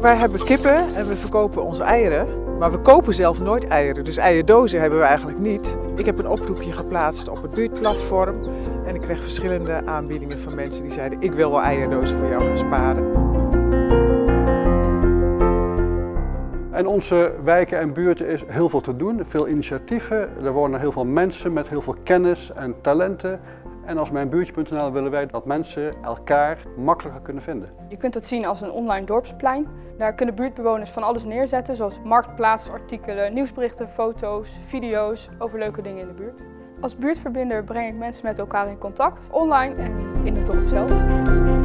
Wij hebben kippen en we verkopen onze eieren. Maar we kopen zelf nooit eieren, dus eierdozen hebben we eigenlijk niet. Ik heb een oproepje geplaatst op het buurtplatform. En ik kreeg verschillende aanbiedingen van mensen die zeiden ik wil wel eierdozen voor jou gaan sparen. In onze wijken en buurten is heel veel te doen, veel initiatieven. Er wonen heel veel mensen met heel veel kennis en talenten. En als mijnbuurtje.nl willen wij dat mensen elkaar makkelijker kunnen vinden. Je kunt het zien als een online dorpsplein. Daar kunnen buurtbewoners van alles neerzetten, zoals marktplaatsartikelen, nieuwsberichten, foto's, video's over leuke dingen in de buurt. Als buurtverbinder breng ik mensen met elkaar in contact, online en in het dorp zelf.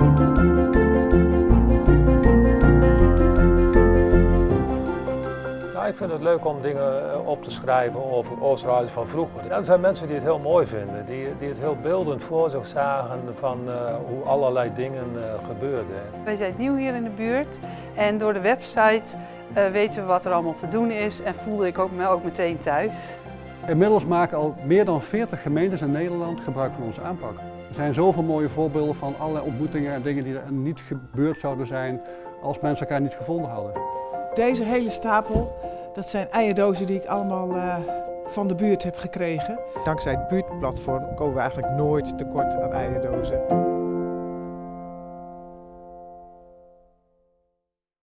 Ik vind het leuk om dingen eh, op te schrijven over Oosterhuis van vroeger. er zijn mensen die het heel mooi vinden, die, die het heel beeldend voor zich zagen van uh, hoe allerlei dingen uh, gebeurden. Wij zijn nieuw hier in de buurt en door de website uh, weten we wat er allemaal te doen is en voelde ik ook, me ook meteen thuis. Inmiddels maken al meer dan 40 gemeentes in Nederland gebruik van onze aanpak. Er zijn zoveel mooie voorbeelden van allerlei ontmoetingen en dingen die er niet gebeurd zouden zijn als mensen elkaar niet gevonden hadden. Deze hele stapel dat zijn eierdozen die ik allemaal uh, van de buurt heb gekregen. Dankzij het buurtplatform komen we eigenlijk nooit tekort aan eierdozen.